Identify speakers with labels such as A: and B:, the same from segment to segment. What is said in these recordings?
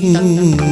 A: tang tang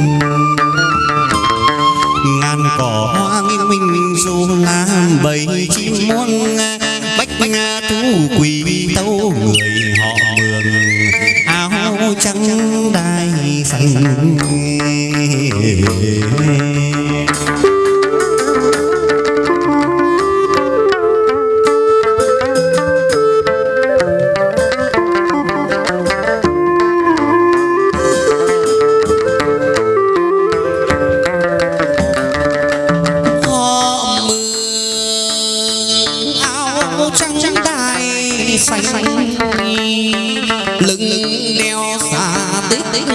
A: tích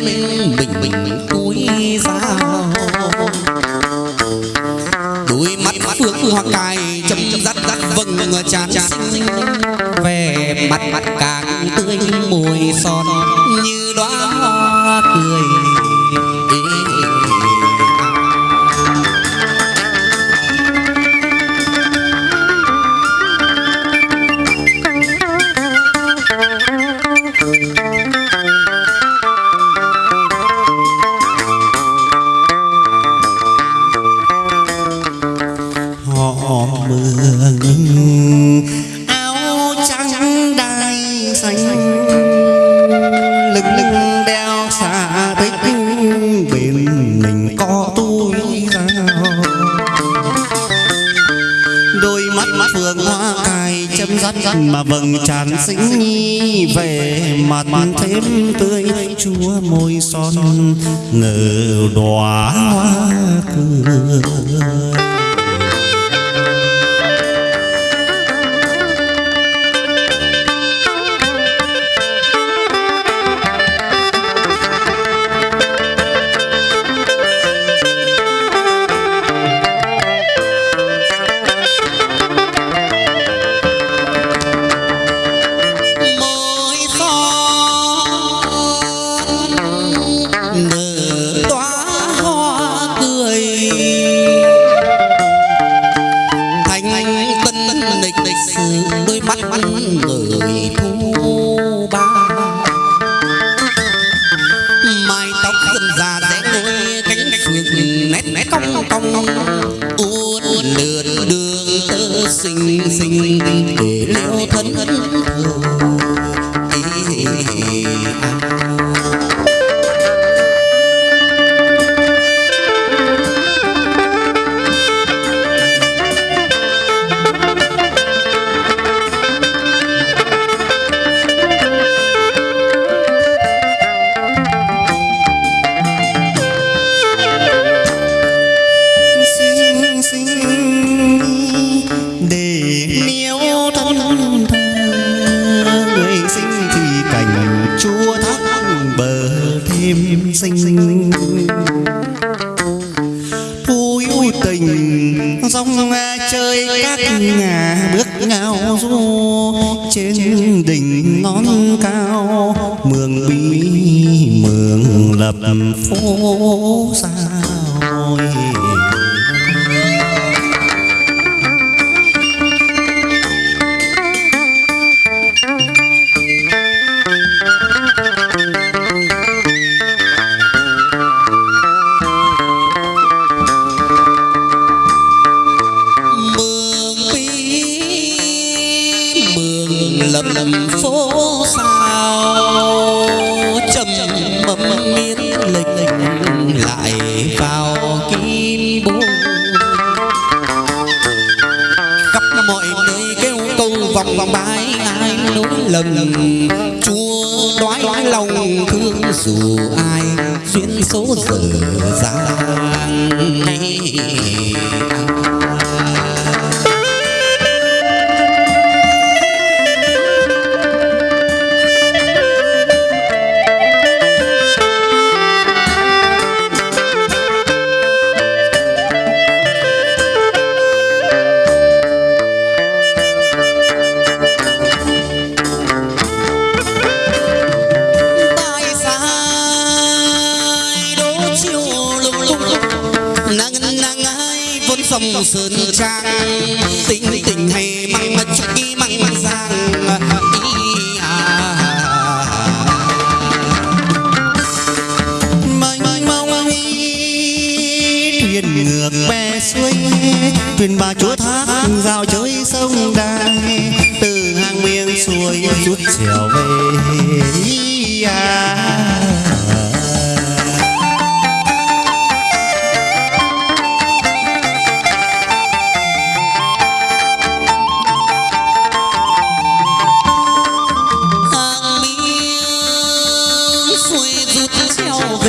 A: mình mình bình túi dao đôi mắt phượng hoa cài chấm dắt dắt vầng tràn xinh. Về mặt mặt càng tươi mùi son.
B: Họ áo trắng đai xanh lưng lưng đeo xà tích bên mình có túi dao đôi mắt mắt phượng hoa cài chấm rắt mà vầng tràn xinh nhi về mặt thêm tươi chúa môi son nở đóa hoa cười
A: sự đôi sinh để
B: niêu thân thơ người sinh thì cảnh chúa thác bờ thêm sinh vui tình dòng chơi các ngà bước ngao du trên đỉnh non cao mường bí mường lập phố
A: xa lầm phố sao, trầm mầm miên lệch lại vào kim bố khắp mọi nơi kêu câu vòng vòng bái ai nỗi lầm. Chúa đoái đoái lòng thương dù ai, duyên số dở dang sông sơn trang. Tình tình hay măng mà chúc y măng giang
B: thuyền ngược bè xuôi, thuyền bà chúa thác giao chơi sông đài.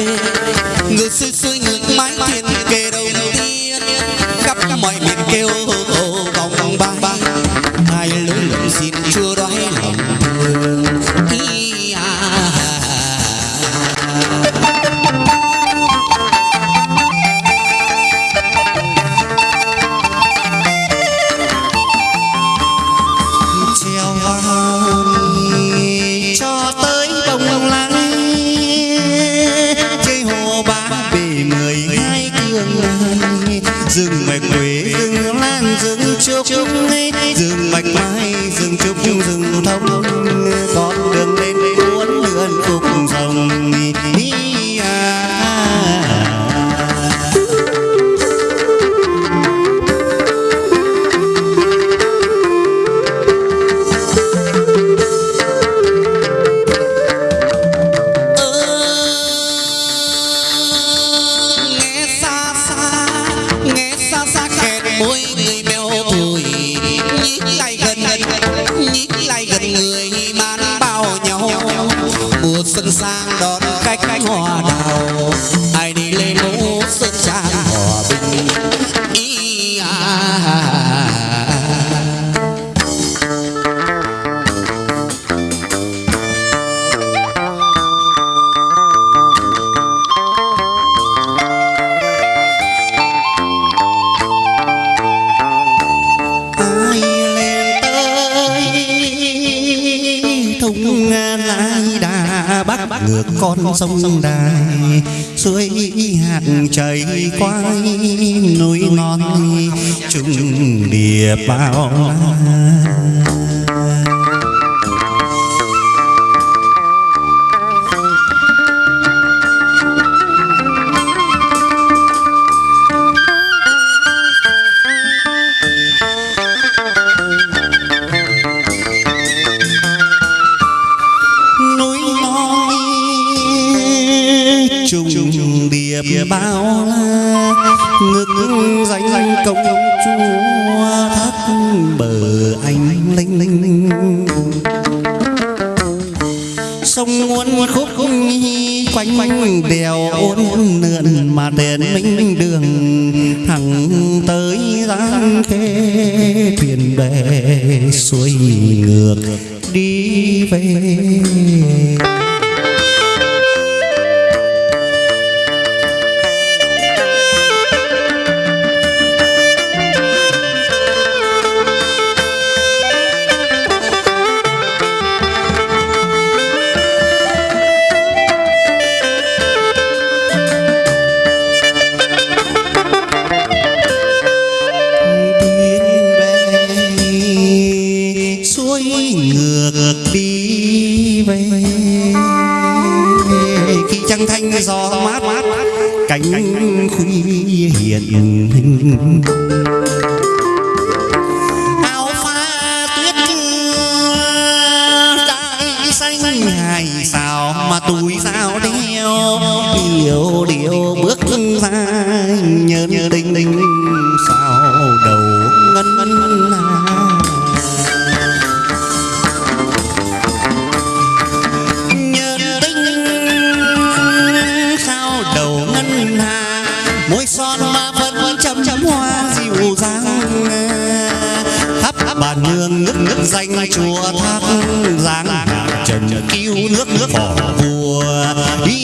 A: Treo về ngược sang đón khách hoa đào
B: đà bắc ngược con sông đài suối hạt chảy qua núi non trùng địa bao la linh sông muốn khúc quanh quanh đèo ôn lượn mà đèn minh đường. Thẳng tới giang khê, thuyền bè xuôi ngược đi về. Gió mát cánh khuya hiện hình. Ngân hà. Môi son mà vẫn chậm chậm hoa dịu dàng. Khắp bàn hương nước nước danh chùa thác giang trần cứu nước nước phò vua. Đi